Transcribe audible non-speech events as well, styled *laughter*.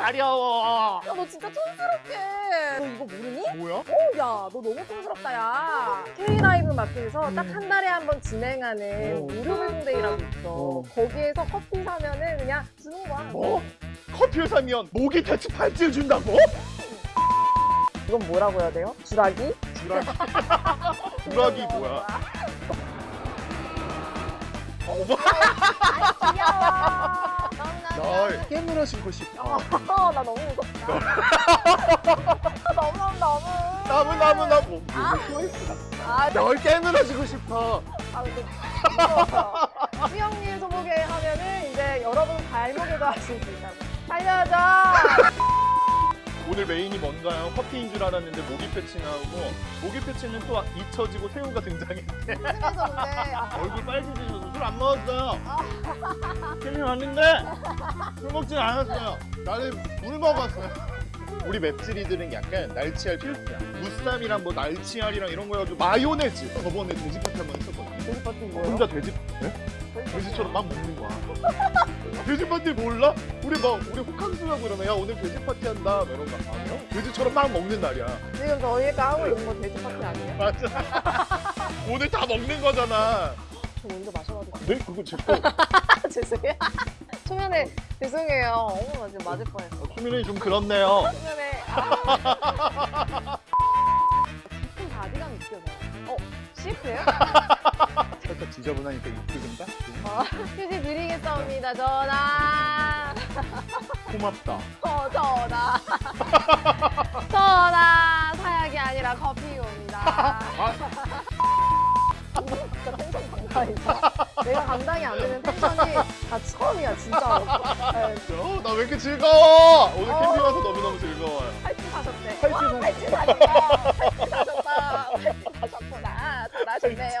가려워. 야, 너 진짜 촌스럽게. 너 이거 모르니? 뭐야? 어, 야, 너 너무 촌스럽다, 야. K라이브 마켓에서 딱 한 달에 한 번 진행하는 어. 무료 발송데이라고 있어. 어. 거기에서 커피 사면은 그냥 주는 거야. 뭐? 커피를 사면 모기 퇴치 팔찌를 준다고? 이건 뭐라고 해야 돼요? 주라기? 주라기. *laughs* 주라기 뭐야? 어머, 귀여워. 날 깨물어 신고 싶어. 어, 나 너무 무섭다. 너무 너무 너무. 나무 나무. 아, 널 깨물어 주고 싶어. 아, 근데. 수영님 소목에 하면은 이제 여러분 발목에도 하실 수 있다고. 살려줘. 오늘 메인이 뭔가요? 커피인 줄 알았는데 모기 패치 나오고 모기 패치는 또 잊혀지고 새우가. 무슨해졌는데 *laughs* 아, 얼굴 빨개지셔서 술 안 먹었어요. 캠핑 왔는데 술 먹진 않았어요. 나는 물 먹었어요. 우리 맵찔이들은 약간 날치알 필수야. 무쌈이랑 뭐 날치알이랑 이런 거 해가지고 마요네즈. 저번에 돼지 파티 한번 했었거든요. 돼지 파티 뭐예요? 혼자 돼지, 네? 돼지처럼 막 먹는 거야. 돼지 파티 몰라? 우리 막 우리 호캉스라고 그러면 야 오늘 돼지 파티 한다 막 이런 거 아니야? 돼지처럼 막 먹는 날이야. 지금 저희가 하고 있는 거 돼지 파티 아니에요? 맞아. *laughs* 오늘 다 먹는 거잖아. 저 먼저 마셔가지고 네? 그거 제 거. *laughs* 죄송해요 *laughs* 초면에 죄송해요 어머 나 지금 맞을 뻔했어 수민이 좀 그렇네요. 초면에 *laughs* 아 깊은 바디감 느껴져요 어? CF예요? 살짝 지저분하니까 이쁘긴가? 어, 휴지 드리겠습니다 전화 고맙다. 어 전화 전화 사약이 아니라 커피입니다 진짜 감당이다 내가 감당이 안 되는 텐션이 다 처음이야 진짜로. 네, 어, 나왜 이렇게 즐거워? 오늘 어. 캠핑 와서 너무너무 즐거워요. 팔찌 사셨대 팔찌 와, 사- 팔찌 사셨다. 팔찌 사셨다. 팔찌 사셨구나. 잘하셨네요